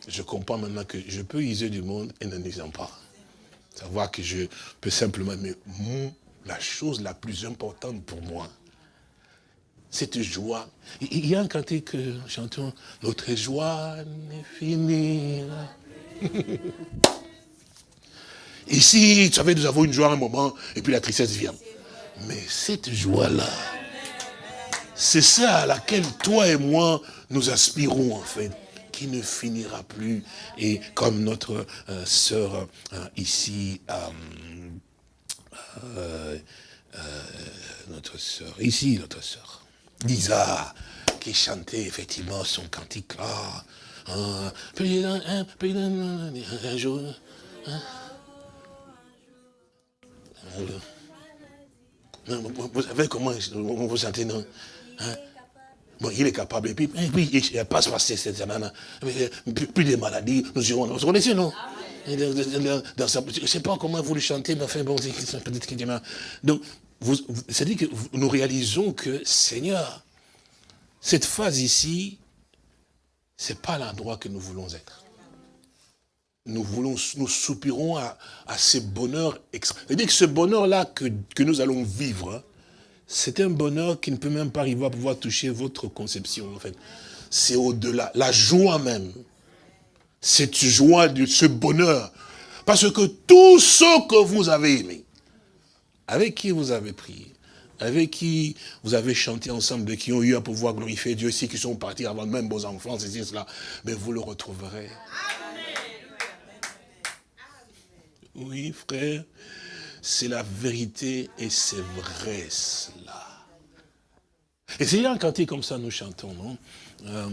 Je comprends maintenant que je peux user du monde et ne nuisant pas. Savoir que je peux simplement, mais la chose la plus importante pour moi, cette joie. Il y a un cantique que j'entends, notre joie n'est finie. Ici, vous savez, nous avons une joie un moment, et puis la tristesse vient. Mais cette joie-là, c'est ça à laquelle toi et moi, nous aspirons en fait, qui ne finira plus. Et comme notre euh, sœur euh, ici, euh, notre sœur, ici notre sœur, Lisa, qui chantait effectivement son cantique là, un, un, un jour, hein. vous savez comment vous sentez, non? Hein? Bon, il est capable. Et puis, et puis il passe par cette semaine. Plus, de maladies, nous irons. Vous connaissez, non? Je ne sais pas comment vous le chantez, mais enfin, bon, c'est peut-être qu'il y en a. Donc, c'est-à-dire que nous réalisons que, Seigneur, cette phase ici, ce n'est pas l'endroit que nous voulons être. Nous voulons, nous soupirons à, à ce bonheur extra. C'est-à-dire que ce bonheur-là que, que, nous allons vivre, hein, c'est un bonheur qui ne peut même pas arriver à pouvoir toucher votre conception, en fait. C'est au-delà. La joie même. Cette joie, de ce bonheur. Parce que tout ce que vous avez aimé, avec qui vous avez prié, avec qui vous avez chanté ensemble, de qui ont eu à pouvoir glorifier Dieu, ici, qui sont partis avant même vos enfants, ceci, cela, mais vous le retrouverez. Oui, frère, c'est la vérité et c'est vrai cela. Et c'est un cantique comme ça nous chantons, non euh,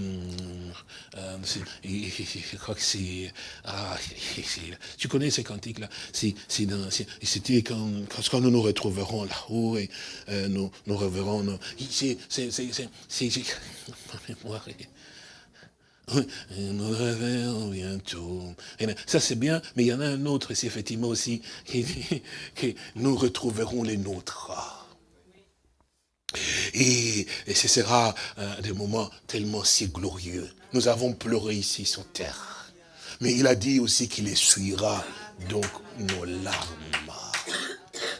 euh, je crois que c'est... Ah, tu connais ces cantiques-là C'était quand, quand, nous nous retrouverons là-haut et euh, nous, nous reverrons... C'est... Nous reverrons bientôt. Ça c'est bien, mais il y en a un autre, c'est effectivement aussi, qui dit que nous retrouverons les nôtres. Et, ce sera des moments tellement si glorieux. Nous avons pleuré ici sur terre. Mais il a dit aussi qu'il essuiera donc nos larmes.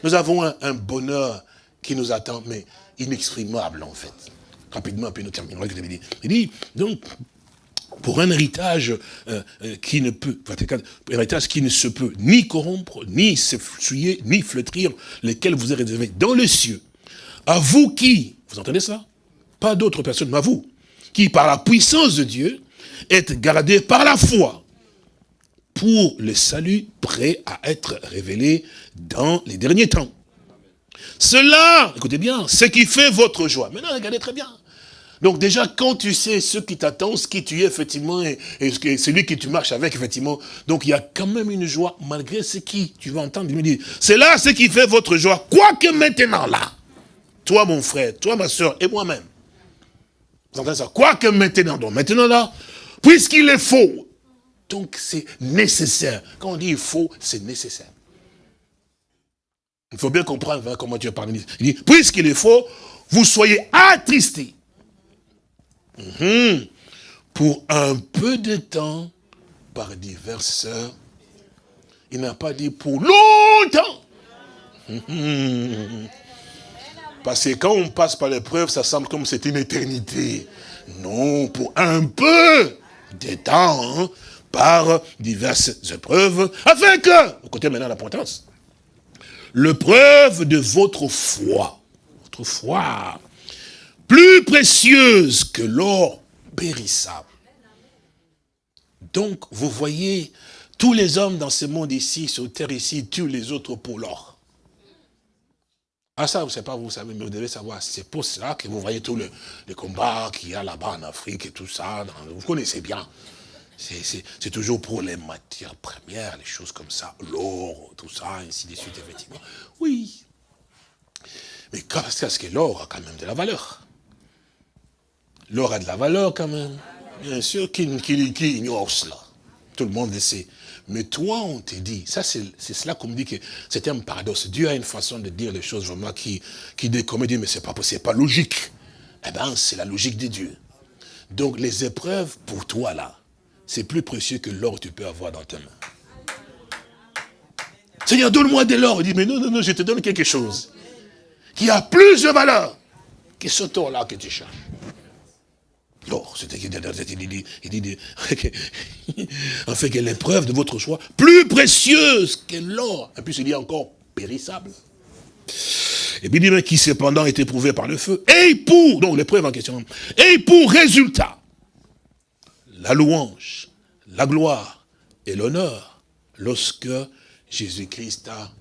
Nous avons un, bonheur qui nous attend, mais inexprimable en fait. Rapidement, puis nous dit. Il dit, donc, pour un héritage euh, euh, qui ne peut, un héritage qui ne se peut ni corrompre, ni s'essuyer, ni flétrir, lesquels vous êtes réservés dans les cieux. À vous qui, vous entendez ça? Pas d'autres personnes, mais à vous, qui par la puissance de Dieu, êtes gardés par la foi pour le salut prêt à être révélé dans les derniers temps. Cela, écoutez bien, ce qui fait votre joie. Maintenant, regardez très bien. Donc déjà, quand tu sais ce qui t'attend, ce qui tu es, effectivement, et, celui que tu marches avec, effectivement, donc il y a quand même une joie, malgré ce qui, tu vas entendre, il me dit, c'est là ce qui fait votre joie, quoique maintenant là, toi mon frère, toi ma soeur et moi-même, vous entendez ça, quoique maintenant, donc maintenant là, puisqu'il est faux, donc c'est nécessaire. Quand on dit faux, c'est nécessaire. Il faut bien comprendre hein, comment Dieu parle. Il dit, puisqu'il est faux, vous soyez attristés Mhm. Pour un peu de temps, par diverses heures. Il n'a pas dit pour longtemps. Mhm. Parce que quand on passe par l'épreuve, ça semble comme c'est une éternité. Non, pour un peu de temps, hein, par diverses épreuves, afin que, écoutez maintenant l'importance, le preuve de votre foi, votre foi, plus précieuse que l'or périssable. Donc, vous voyez, tous les hommes dans ce monde ici, sur terre ici, tuent les autres pour l'or. Ah ça, vous savez pas, vous savez, mais vous devez savoir, c'est pour cela que vous voyez tous les, combats qu'il y a là-bas en Afrique et tout ça, vous connaissez bien. C'est toujours pour les matières premières, les choses comme ça, l'or, tout ça, ainsi de suite, effectivement. Oui. Mais qu'est-ce que l'or a quand même de la valeur L'or a de la valeur quand même. Bien sûr, qui, ignore cela Tout le monde le sait. Mais toi, on te dit, ça c'est cela qu'on me dit que c'est un paradoxe. Dieu a une façon de dire les choses vraiment qui, qui dit, mais c'est pas pas logique. Eh bien, c'est la logique de Dieu. Donc les épreuves pour toi là, c'est plus précieux que l'or que tu peux avoir dans ta main. Seigneur, donne-moi de l'or. Il dit, mais non, non, non, je te donne quelque chose qui a plus de valeur que ce or-là que tu cherches. L'or, c'était il dit, en fait que l'épreuve de votre choix, plus précieuse que l'or, et puis il dit encore périssable. Et puis il dit, qui cependant est éprouvé par le feu, et pour, donc l'épreuve en question, et pour résultat, la louange, la gloire et l'honneur, lorsque Jésus-Christ a...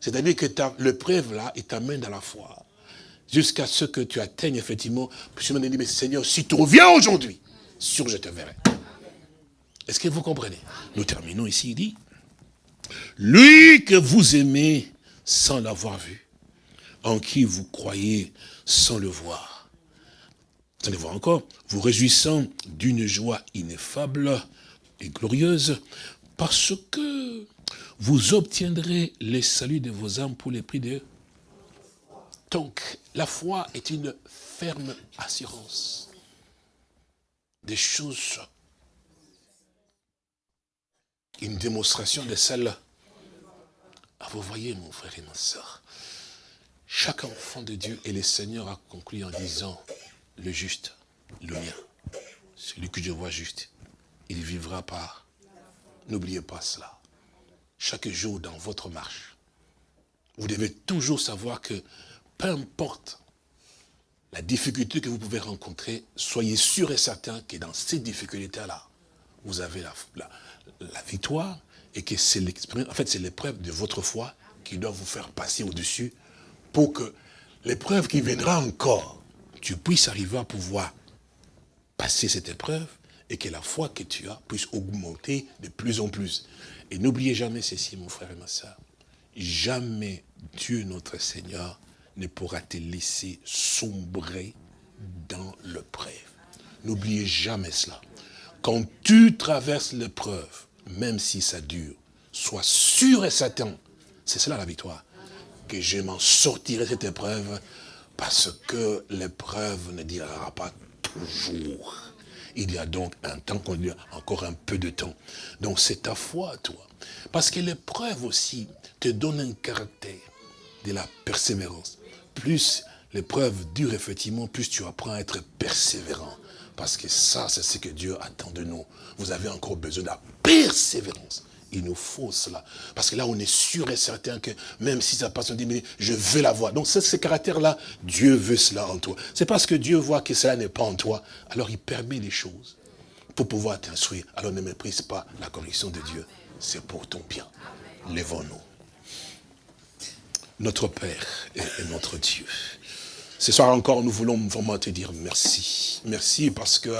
C'est-à-dire que l'épreuve là, il t'amène à la foi jusqu'à ce que tu atteignes effectivement. Me dit, mais Seigneur, si tu reviens aujourd'hui, sûr je te verrai. Est-ce que vous comprenez? Nous terminons ici, il dit, lui que vous aimez sans l'avoir vu, en qui vous croyez sans le voir. Vous allez voir encore, vous réjouissant d'une joie ineffable et glorieuse, parce que vous obtiendrez les saluts de vos âmes pour les prix de donc, la foi est une ferme assurance des choses, une démonstration de celle. Ah, vous voyez, mon frère et ma soeur, chaque enfant de Dieu et le Seigneur a conclu en disant, le juste, le mien, celui que je vois juste, il vivra par. N'oubliez pas cela. Chaque jour dans votre marche, vous devez toujours savoir que peu importe la difficulté que vous pouvez rencontrer, soyez sûr et certain que dans ces difficultés-là, vous avez la, victoire et que c'est en fait, c'est l'épreuve de votre foi qui doit vous faire passer au-dessus pour que l'épreuve qui viendra encore, tu puisses arriver à pouvoir passer cette épreuve et que la foi que tu as puisse augmenter de plus en plus. Et n'oubliez jamais ceci, mon frère et ma soeur. Jamais Dieu notre Seigneur ne pourra te laisser sombrer dans l'épreuve. N'oubliez jamais cela. Quand tu traverses l'épreuve, même si ça dure, sois sûr et certain, c'est cela la victoire, que je m'en sortirai cette épreuve parce que l'épreuve ne durera pas toujours. Il y a donc un temps qu'on dit encore un peu de temps. Donc c'est ta foi, toi. Parce que l'épreuve aussi te donne un caractère de la persévérance plus l'épreuve dure, effectivement, plus tu apprends à être persévérant. Parce que ça, c'est ce que Dieu attend de nous. Vous avez encore besoin de la persévérance. Il nous faut cela. Parce que là, on est sûr et certain que même si ça passe, on dit, mais je veux la voir. Donc, ce caractère-là, Dieu veut cela en toi. C'est parce que Dieu voit que cela n'est pas en toi. Alors, il permet les choses pour pouvoir t'instruire. Alors, ne méprise pas la correction de Dieu. C'est pour ton bien. Lèvons-nous notre Père et, notre Dieu. Ce soir encore, nous voulons vraiment te dire merci. Merci parce que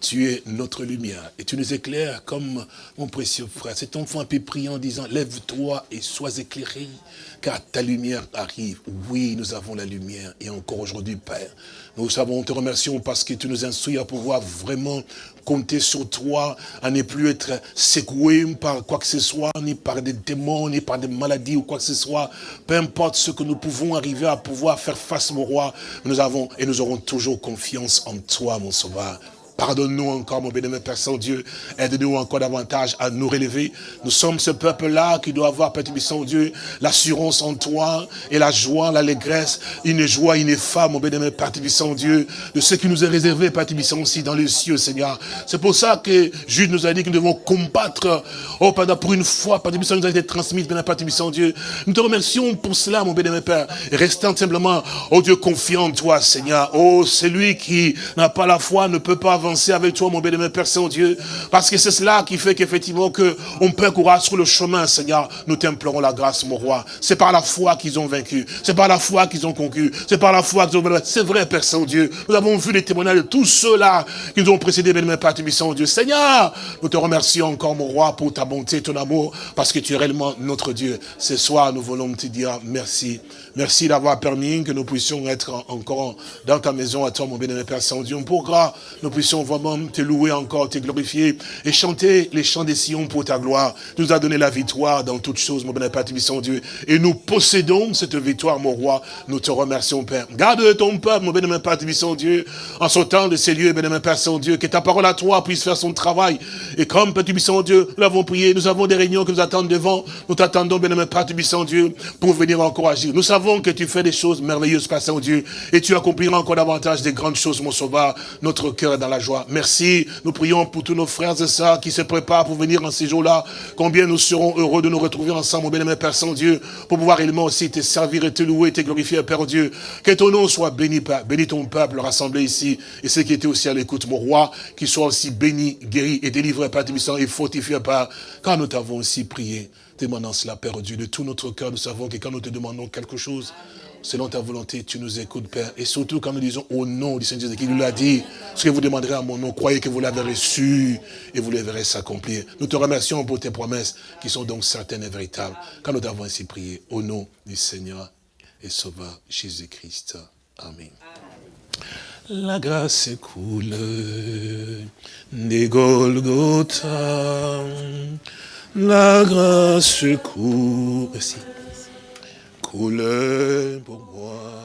tu es notre lumière et tu nous éclaires comme mon précieux frère. Cet enfant a pu prier en disant, lève-toi et sois éclairé, car ta lumière arrive. Oui, nous avons la lumière et encore aujourd'hui, Père. Nous savons, te remercions parce que tu nous instruis à pouvoir vraiment compter sur toi, à ne plus être secoué par quoi que ce soit, ni par des démons, ni par des maladies ou quoi que ce soit. Peu importe ce que nous pouvons arriver à pouvoir faire face, mon roi, nous avons et nous aurons toujours confiance en toi, mon sauveur. Pardonne-nous encore, mon bénémoine Père Saint-Dieu. Aide-nous encore davantage à nous relever. Nous sommes ce peuple-là qui doit avoir, Père Saint-Dieu, l'assurance en toi et la joie, l'allégresse, une joie ineffable, mon bénémoine Père Saint-Dieu, de ce qui nous est réservé, Père aussi dans les cieux, Seigneur. C'est pour ça que Jude nous a dit que nous devons combattre, oh, pendant pour une fois, Père Saint nous a été transmis, Père Saint-Dieu. Nous te remercions pour cela, mon bénémoine Père. Restant simplement, oh Dieu, confiant en toi, Seigneur. Oh, celui qui n'a pas la foi ne peut pas avec toi, mon bénémoine Père Saint-Dieu, parce que c'est cela qui fait qu'effectivement que on peut courir sur le chemin, Seigneur. Nous t'implorons la grâce, mon roi. C'est par la foi qu'ils ont vaincu. C'est par la foi qu'ils ont conquis. C'est par la foi qu'ils ont. C'est vrai, Père Saint-Dieu. Nous avons vu les témoignages de tous ceux-là qui nous ont précédés, bénémoine Père Saint-Dieu. Seigneur, nous te remercions encore, mon roi, pour ta bonté, ton amour, parce que tu es réellement notre Dieu. Ce soir, nous voulons te dire merci. Merci d'avoir permis que nous puissions être encore dans ta maison à toi, mon bénémoine Père Saint-Dieu. Pourquoi nous puissions vraiment te louer encore, te glorifier et chanter les chants des Sion pour ta gloire. Tu nous as donné la victoire dans toutes choses, mon bénémoine Père Saint-Dieu. Et nous possédons cette victoire, mon roi. Nous te remercions, Père. Garde ton peuple, mon bénémoine Père Saint-Dieu, en sortant de ces lieux, bénémoine Père Saint-Dieu, que ta parole à toi puisse faire son travail. Et comme, Père Saint-Dieu, nous l'avons prié, nous avons des réunions que nous attendons devant. Nous t'attendons, bénémoine Père Saint-Dieu, pour venir encore agir. Nous savons que tu fais des choses merveilleuses, Père Saint-Dieu, et tu accompliras encore davantage des grandes choses, mon sauveur. Notre cœur est dans la joie. Merci. Nous prions pour tous nos frères et sœurs qui se préparent pour venir en ces jours-là. Combien nous serons heureux de nous retrouver ensemble, mon bien-aimé Père Saint-Dieu, pour pouvoir également aussi te servir et te louer, te glorifier, Père Dieu. Que ton nom soit béni, Père. Bénis ton peuple rassemblé ici, et ceux qui étaient aussi à l'écoute, mon roi, qui soient aussi bénis, guéris et délivrés, Père Tibissant, et fortifiés, Père, car nous t'avons aussi prié demandant cela, Père Dieu, de tout notre cœur. Nous savons que quand nous te demandons quelque chose, selon ta volonté, tu nous écoutes, Père. Et surtout quand nous disons au nom du Seigneur Jésus, qui nous l'a dit, ce que vous demanderez à mon nom, croyez que vous l'avez reçu et vous le verrez s'accomplir. Nous te remercions pour tes promesses qui sont donc certaines et véritables. Quand nous t'avons ainsi prié, au nom du Seigneur et Sauveur Jésus-Christ. Amen. La grâce coule des Golgotha la grâce merci, coule pour moi.